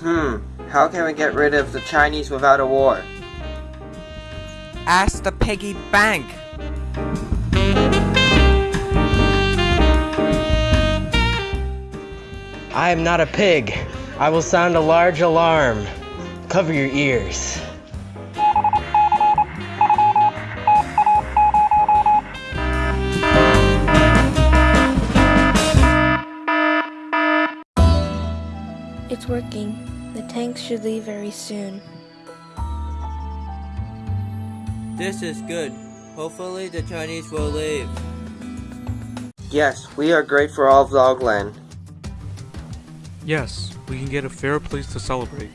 Hmm, how can we get rid of the Chinese without a war? Ask the piggy bank. I am not a pig. I will sound a large alarm. Cover your ears. It's working. The tanks should leave very soon. This is good. Hopefully the Chinese will leave. Yes, we are great for all of Dogland. Yes, we can get a fair place to celebrate.